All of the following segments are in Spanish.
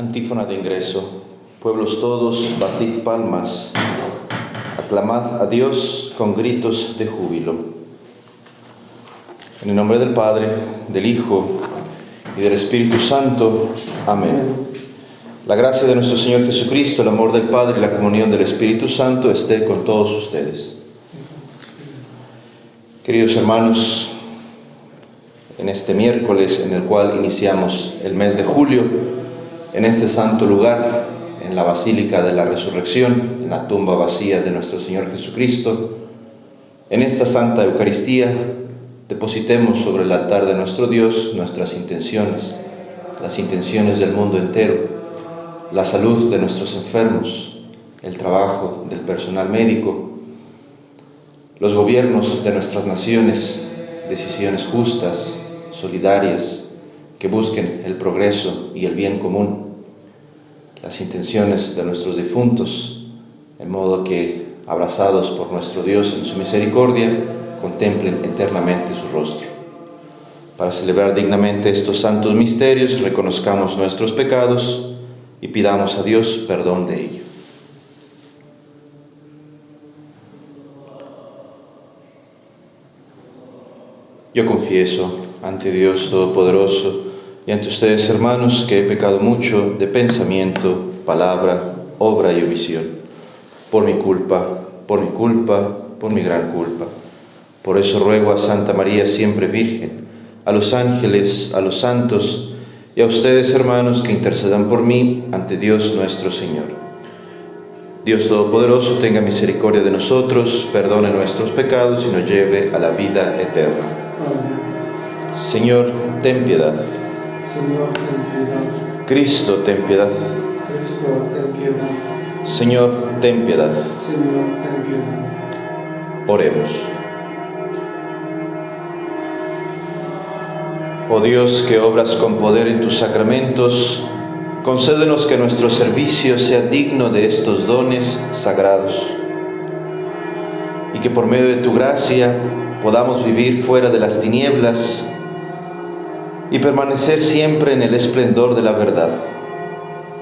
Antífona de ingreso. Pueblos todos, batid palmas, aclamad a Dios con gritos de júbilo. En el nombre del Padre, del Hijo y del Espíritu Santo. Amén. La gracia de nuestro Señor Jesucristo, el amor del Padre y la comunión del Espíritu Santo esté con todos ustedes. Queridos hermanos, en este miércoles en el cual iniciamos el mes de julio, en este santo lugar, en la Basílica de la Resurrección, en la tumba vacía de nuestro Señor Jesucristo, en esta Santa Eucaristía, depositemos sobre el altar de nuestro Dios nuestras intenciones, las intenciones del mundo entero, la salud de nuestros enfermos, el trabajo del personal médico, los gobiernos de nuestras naciones, decisiones justas, solidarias, que busquen el progreso y el bien común, las intenciones de nuestros difuntos, en modo que, abrazados por nuestro Dios en su misericordia, contemplen eternamente su rostro. Para celebrar dignamente estos santos misterios, reconozcamos nuestros pecados y pidamos a Dios perdón de ellos. Yo confieso ante Dios Todopoderoso y ante ustedes, hermanos, que he pecado mucho de pensamiento, palabra, obra y omisión, por mi culpa, por mi culpa, por mi gran culpa. Por eso ruego a Santa María siempre Virgen, a los ángeles, a los santos y a ustedes, hermanos, que intercedan por mí ante Dios nuestro Señor. Dios Todopoderoso tenga misericordia de nosotros, perdone nuestros pecados y nos lleve a la vida eterna. Señor, ten piedad. Señor, ten piedad. Cristo, ten piedad. Cristo, ten piedad. Señor, ten piedad. Señor, ten piedad. Oremos. Oh Dios, que obras con poder en tus sacramentos, concédenos que nuestro servicio sea digno de estos dones sagrados y que por medio de tu gracia podamos vivir fuera de las tinieblas y permanecer siempre en el esplendor de la verdad.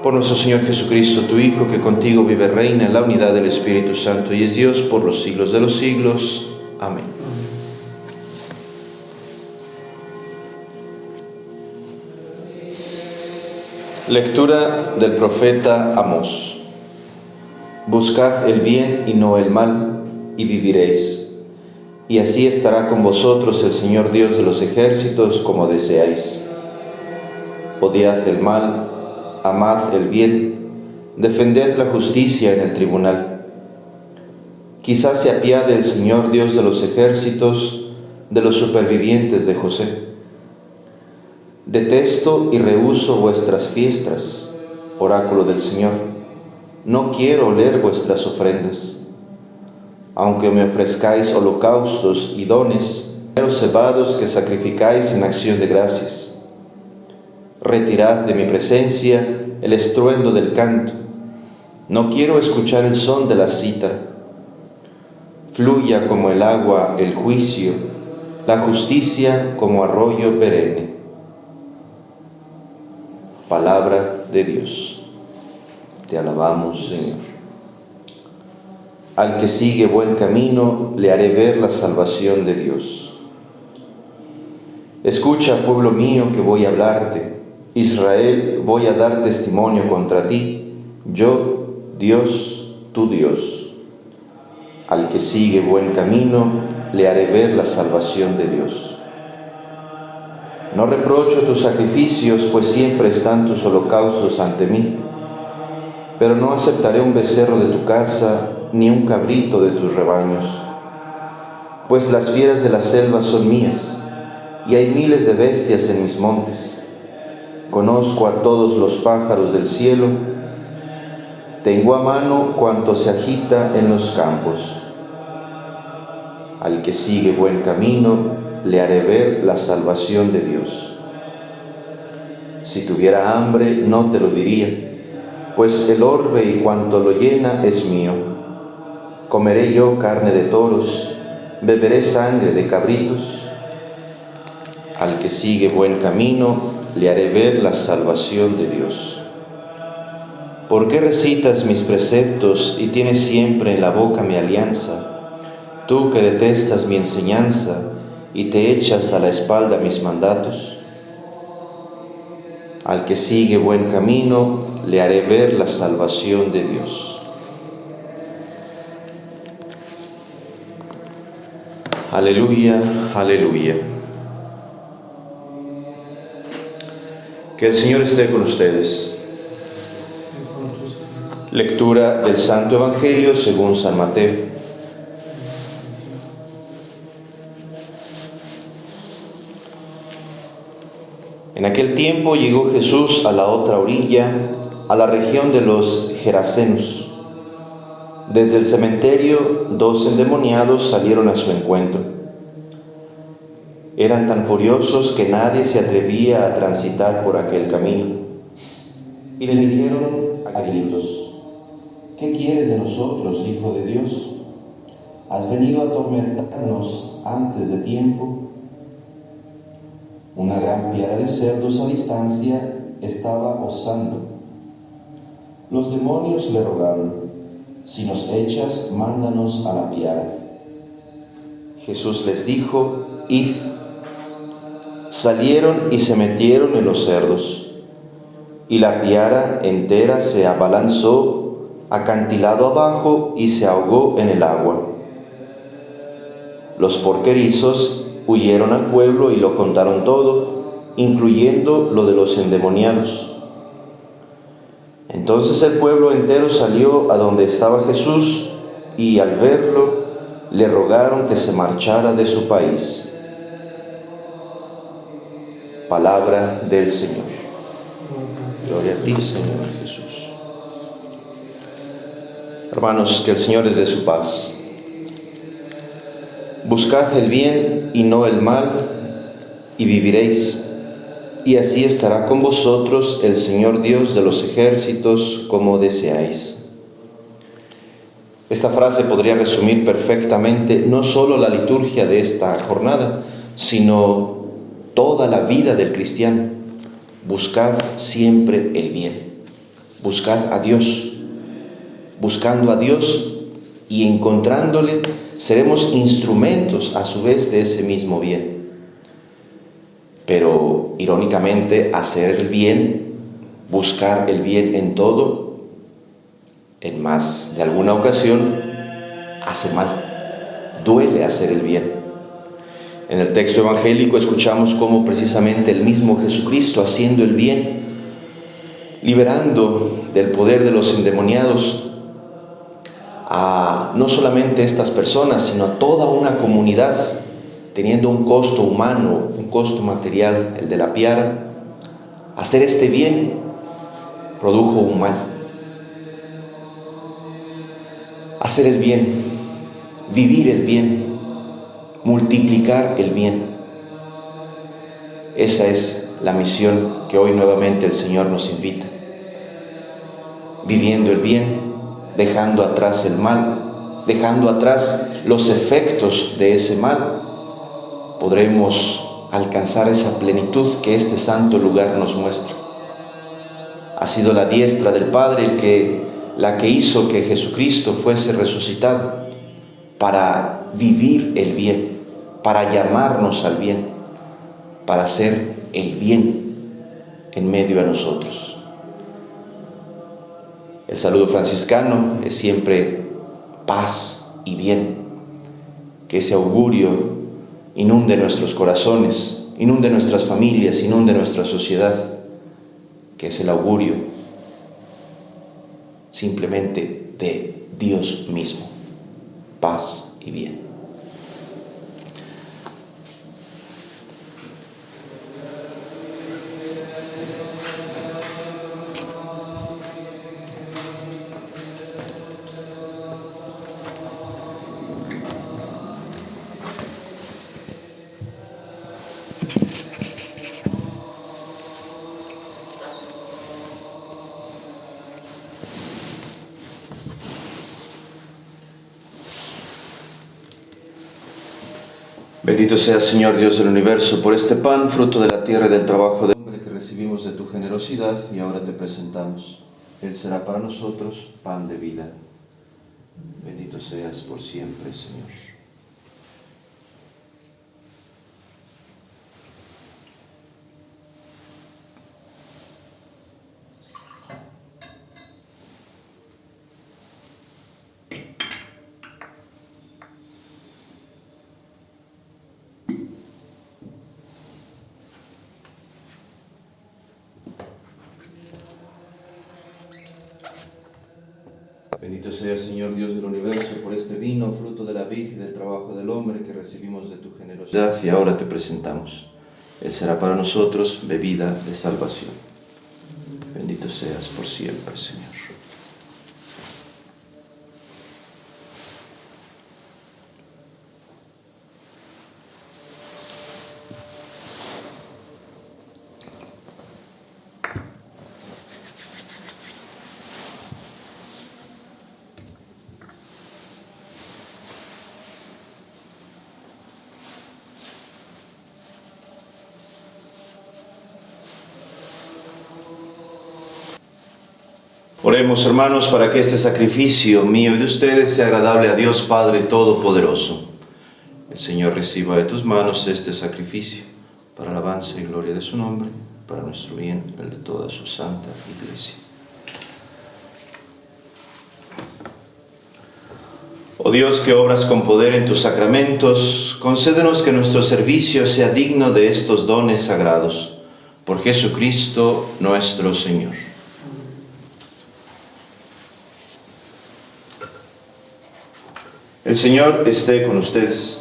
Por nuestro Señor Jesucristo, tu Hijo, que contigo vive reina en la unidad del Espíritu Santo y es Dios por los siglos de los siglos. Amén. Lectura del profeta Amós. Buscad el bien y no el mal, y viviréis. Y así estará con vosotros el Señor Dios de los ejércitos como deseáis. Odiad el mal, amad el bien, defended la justicia en el tribunal. Quizás se apiade el Señor Dios de los ejércitos de los supervivientes de José. Detesto y rehuso vuestras fiestas, oráculo del Señor. No quiero oler vuestras ofrendas. Aunque me ofrezcáis holocaustos y dones, los cebados que sacrificáis en acción de gracias. Retirad de mi presencia el estruendo del canto. No quiero escuchar el son de la cita. Fluya como el agua el juicio, la justicia como arroyo perenne palabra de Dios. Te alabamos, Señor. Al que sigue buen camino, le haré ver la salvación de Dios. Escucha, pueblo mío, que voy a hablarte. Israel, voy a dar testimonio contra ti. Yo, Dios, tu Dios. Al que sigue buen camino, le haré ver la salvación de Dios. No reprocho tus sacrificios, pues siempre están tus holocaustos ante mí. Pero no aceptaré un becerro de tu casa, ni un cabrito de tus rebaños. Pues las fieras de la selva son mías, y hay miles de bestias en mis montes. Conozco a todos los pájaros del cielo, tengo a mano cuanto se agita en los campos. Al que sigue buen camino, le haré ver la salvación de Dios. Si tuviera hambre, no te lo diría, pues el orbe y cuanto lo llena es mío. Comeré yo carne de toros, beberé sangre de cabritos. Al que sigue buen camino, le haré ver la salvación de Dios. ¿Por qué recitas mis preceptos y tienes siempre en la boca mi alianza? Tú que detestas mi enseñanza y te echas a la espalda mis mandatos. Al que sigue buen camino, le haré ver la salvación de Dios. Aleluya, aleluya. Que el Señor esté con ustedes. Lectura del Santo Evangelio según San Mateo. En aquel tiempo llegó Jesús a la otra orilla, a la región de los Gerasenos. Desde el cementerio, dos endemoniados salieron a su encuentro. Eran tan furiosos que nadie se atrevía a transitar por aquel camino. Y le dijeron a gritos, ¿qué quieres de nosotros, Hijo de Dios? ¿Has venido a atormentarnos antes de tiempo? Una gran piara de cerdos a distancia estaba osando. Los demonios le rogaron, si nos echas, mándanos a la piara. Jesús les dijo, id. Salieron y se metieron en los cerdos, y la piara entera se abalanzó acantilado abajo y se ahogó en el agua. Los porquerizos huyeron al pueblo y lo contaron todo, incluyendo lo de los endemoniados. Entonces el pueblo entero salió a donde estaba Jesús y al verlo le rogaron que se marchara de su país. Palabra del Señor. Gloria a ti, Señor Jesús. Hermanos, que el Señor les dé su paz. Buscad el bien y no el mal, y viviréis. Y así estará con vosotros el Señor Dios de los ejércitos como deseáis. Esta frase podría resumir perfectamente no solo la liturgia de esta jornada, sino toda la vida del cristiano. Buscad siempre el bien. Buscad a Dios. Buscando a Dios y encontrándole, seremos instrumentos a su vez de ese mismo bien. Pero irónicamente, hacer el bien, buscar el bien en todo, en más de alguna ocasión, hace mal. Duele hacer el bien. En el texto evangélico escuchamos cómo precisamente el mismo Jesucristo haciendo el bien, liberando del poder de los endemoniados a no solamente estas personas, sino a toda una comunidad, teniendo un costo humano, un costo material, el de la piara, hacer este bien produjo un mal. Hacer el bien, vivir el bien, multiplicar el bien. Esa es la misión que hoy nuevamente el Señor nos invita. Viviendo el bien, dejando atrás el mal, dejando atrás los efectos de ese mal, podremos alcanzar esa plenitud que este santo lugar nos muestra. Ha sido la diestra del Padre el que, la que hizo que Jesucristo fuese resucitado para vivir el bien, para llamarnos al bien, para hacer el bien en medio de nosotros. El saludo franciscano es siempre paz y bien, que ese augurio inunde nuestros corazones, inunde nuestras familias, inunde nuestra sociedad, que es el augurio simplemente de Dios mismo, paz y bien. Bendito sea Señor Dios del universo por este pan, fruto de la tierra y del trabajo del hombre que recibimos de tu generosidad y ahora te presentamos. Él será para nosotros pan de vida. Bendito seas por siempre, Señor. Bendito sea, Señor Dios del universo, por este vino, fruto de la vid y del trabajo del hombre que recibimos de tu generosidad y ahora te presentamos. Él será para nosotros bebida de salvación. Bendito seas por siempre, Señor. Oremos hermanos para que este sacrificio mío y de ustedes sea agradable a Dios Padre Todopoderoso. El Señor reciba de tus manos este sacrificio para alabanza y gloria de su nombre, para nuestro bien, el de toda su santa iglesia. Oh Dios que obras con poder en tus sacramentos, concédenos que nuestro servicio sea digno de estos dones sagrados. Por Jesucristo nuestro Señor. El Señor esté con ustedes.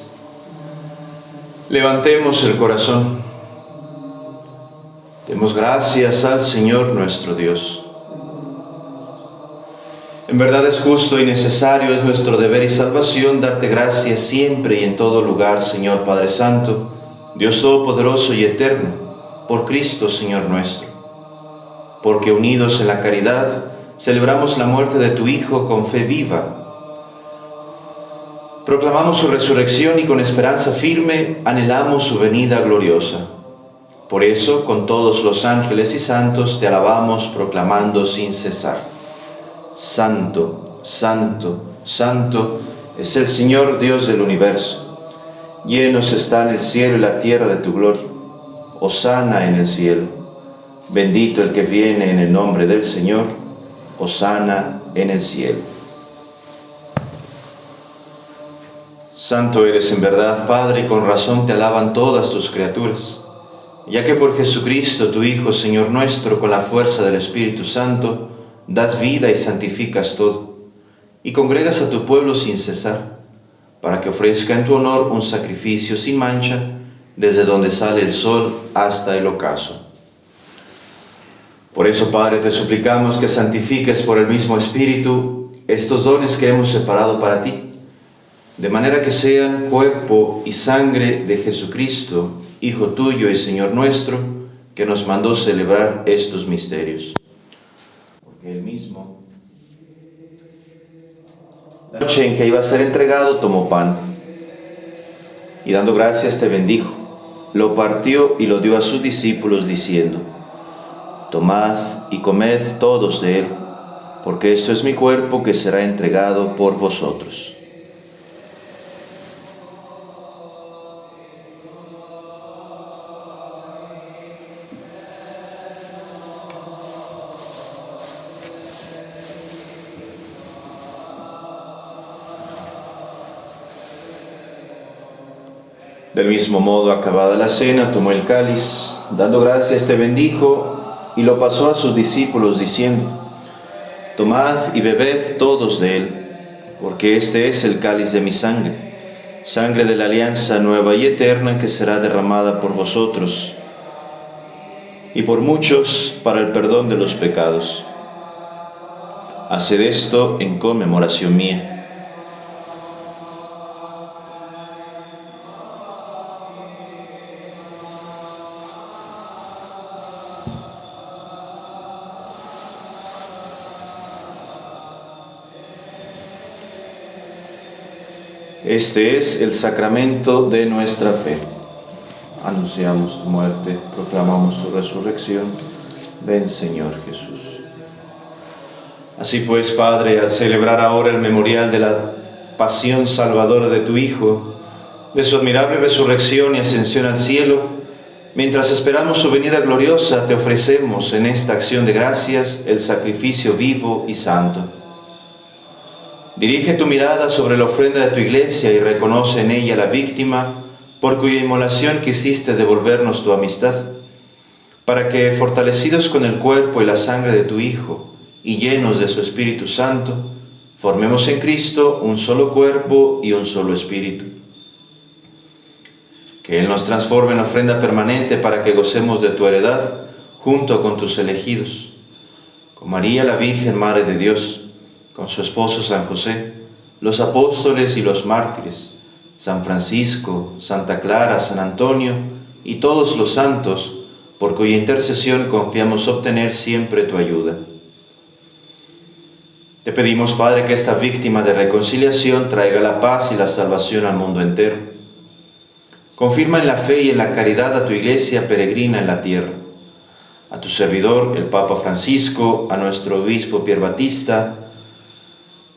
Levantemos el corazón. Demos gracias al Señor nuestro Dios. En verdad es justo y necesario, es nuestro deber y salvación darte gracias siempre y en todo lugar, Señor Padre Santo, Dios Todopoderoso y Eterno, por Cristo, Señor nuestro. Porque unidos en la caridad, celebramos la muerte de tu Hijo con fe viva Proclamamos su resurrección y con esperanza firme anhelamos su venida gloriosa. Por eso, con todos los ángeles y santos, te alabamos proclamando sin cesar. Santo, santo, santo es el Señor Dios del universo. Llenos están el cielo y la tierra de tu gloria. Osana en el cielo. Bendito el que viene en el nombre del Señor. Osana en el cielo. Santo eres en verdad, Padre, y con razón te alaban todas tus criaturas, ya que por Jesucristo, tu Hijo, Señor nuestro, con la fuerza del Espíritu Santo, das vida y santificas todo, y congregas a tu pueblo sin cesar, para que ofrezca en tu honor un sacrificio sin mancha, desde donde sale el sol hasta el ocaso. Por eso, Padre, te suplicamos que santifiques por el mismo Espíritu estos dones que hemos separado para ti, de manera que sean cuerpo y sangre de Jesucristo, Hijo tuyo y Señor nuestro, que nos mandó celebrar estos misterios. Porque él mismo, la noche en que iba a ser entregado, tomó pan y dando gracias te bendijo, lo partió y lo dio a sus discípulos diciendo, Tomad y comed todos de él, porque esto es mi cuerpo que será entregado por vosotros. Del mismo modo, acabada la cena, tomó el cáliz, dando gracias, te bendijo y lo pasó a sus discípulos diciendo, Tomad y bebed todos de él, porque este es el cáliz de mi sangre, sangre de la alianza nueva y eterna que será derramada por vosotros y por muchos para el perdón de los pecados. Haced esto en conmemoración mía. Este es el sacramento de nuestra fe. Anunciamos tu muerte, proclamamos tu resurrección. Ven Señor Jesús. Así pues, Padre, al celebrar ahora el memorial de la pasión salvadora de tu Hijo, de su admirable resurrección y ascensión al cielo, mientras esperamos su venida gloriosa, te ofrecemos en esta acción de gracias el sacrificio vivo y santo. Dirige tu mirada sobre la ofrenda de tu iglesia y reconoce en ella la víctima por cuya inmolación quisiste devolvernos tu amistad, para que, fortalecidos con el cuerpo y la sangre de tu Hijo y llenos de su Espíritu Santo, formemos en Cristo un solo cuerpo y un solo espíritu. Que Él nos transforme en ofrenda permanente para que gocemos de tu heredad junto con tus elegidos, con María la Virgen, Madre de Dios, con su esposo San José, los apóstoles y los mártires, San Francisco, Santa Clara, San Antonio y todos los santos, por cuya intercesión confiamos obtener siempre tu ayuda. Te pedimos, Padre, que esta víctima de reconciliación traiga la paz y la salvación al mundo entero. Confirma en la fe y en la caridad a tu iglesia peregrina en la tierra, a tu servidor, el Papa Francisco, a nuestro obispo Pier Batista,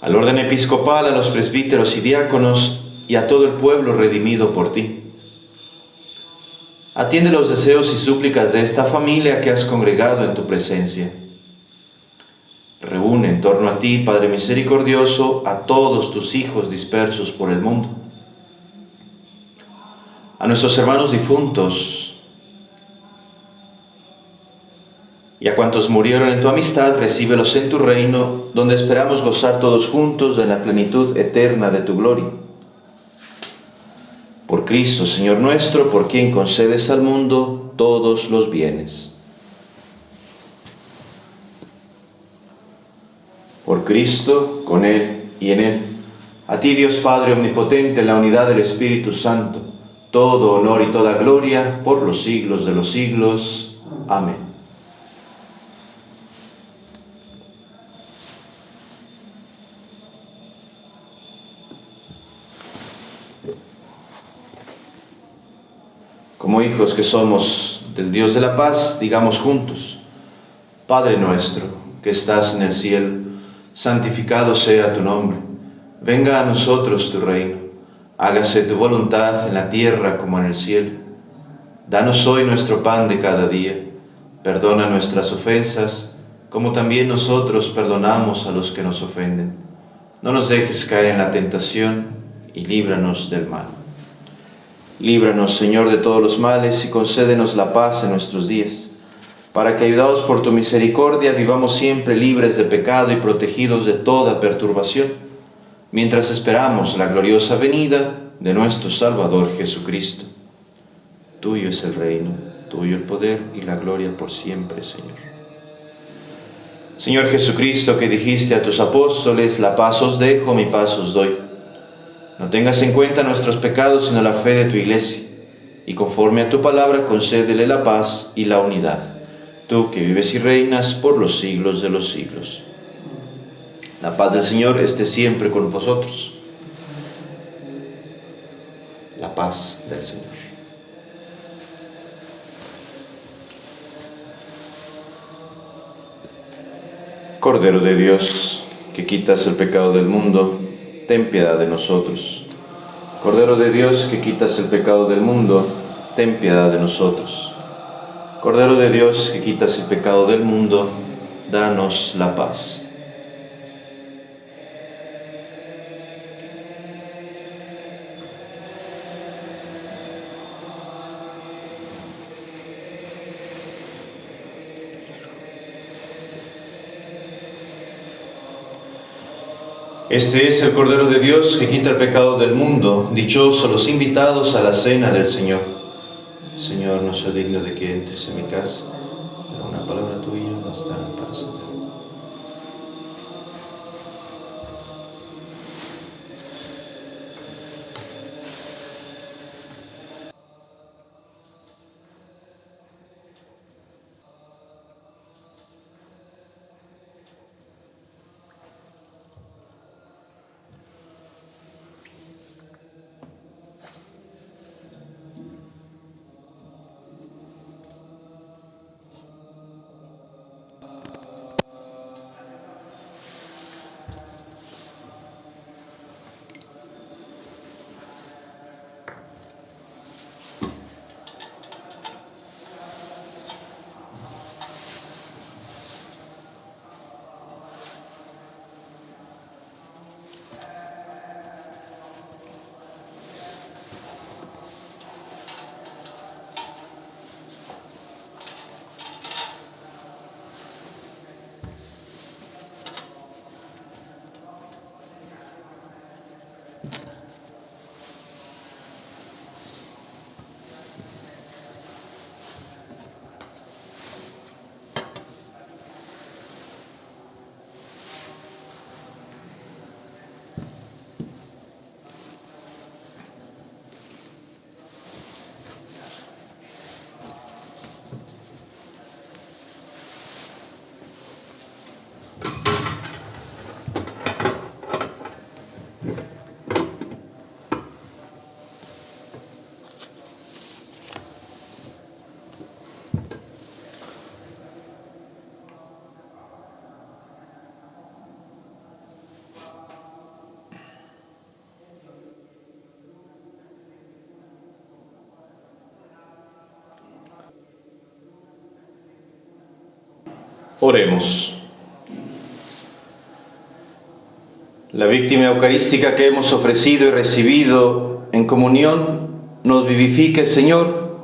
al orden episcopal, a los presbíteros y diáconos, y a todo el pueblo redimido por ti. Atiende los deseos y súplicas de esta familia que has congregado en tu presencia. Reúne en torno a ti, Padre misericordioso, a todos tus hijos dispersos por el mundo. A nuestros hermanos difuntos y a cuantos murieron en tu amistad, recíbelos en tu reino, donde esperamos gozar todos juntos de la plenitud eterna de tu gloria por Cristo, Señor nuestro, por quien concedes al mundo todos los bienes. Por Cristo, con Él y en Él. A ti, Dios Padre Omnipotente, en la unidad del Espíritu Santo, todo honor y toda gloria por los siglos de los siglos. Amén. Hijos que somos del Dios de la paz, digamos juntos, Padre nuestro que estás en el cielo, santificado sea tu nombre, venga a nosotros tu reino, hágase tu voluntad en la tierra como en el cielo. Danos hoy nuestro pan de cada día, perdona nuestras ofensas, como también nosotros perdonamos a los que nos ofenden. No nos dejes caer en la tentación y líbranos del mal. Líbranos, Señor, de todos los males y concédenos la paz en nuestros días, para que, ayudados por tu misericordia, vivamos siempre libres de pecado y protegidos de toda perturbación, mientras esperamos la gloriosa venida de nuestro Salvador Jesucristo. Tuyo es el reino, tuyo el poder y la gloria por siempre, Señor. Señor Jesucristo, que dijiste a tus apóstoles, la paz os dejo, mi paz os doy. No tengas en cuenta nuestros pecados, sino la fe de tu iglesia, y conforme a tu palabra concédele la paz y la unidad, tú que vives y reinas por los siglos de los siglos. La paz del Señor esté siempre con vosotros. La paz del Señor. Cordero de Dios, que quitas el pecado del mundo, ten piedad de nosotros. Cordero de Dios, que quitas el pecado del mundo, ten piedad de nosotros. Cordero de Dios, que quitas el pecado del mundo, danos la paz. Este es el Cordero de Dios que quita el pecado del mundo. Dichosos los invitados a la cena del Señor. Señor, no soy digno de que entres en mi casa, pero una palabra tuya bastará para salvar. Oremos. La víctima eucarística que hemos ofrecido y recibido en comunión nos vivifique, Señor,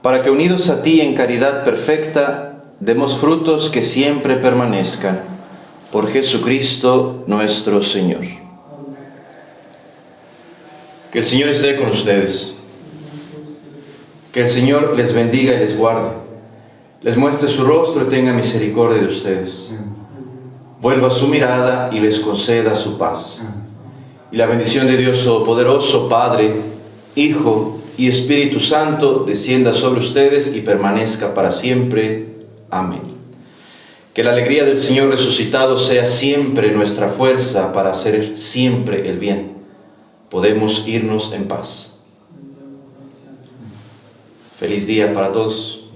para que unidos a ti en caridad perfecta, demos frutos que siempre permanezcan. Por Jesucristo nuestro Señor. Que el Señor esté con ustedes. Que el Señor les bendiga y les guarde. Les muestre su rostro y tenga misericordia de ustedes. Vuelva su mirada y les conceda su paz. Y la bendición de Dios Todopoderoso, Padre, Hijo y Espíritu Santo, descienda sobre ustedes y permanezca para siempre. Amén. Que la alegría del Señor resucitado sea siempre nuestra fuerza para hacer siempre el bien. Podemos irnos en paz. Feliz día para todos.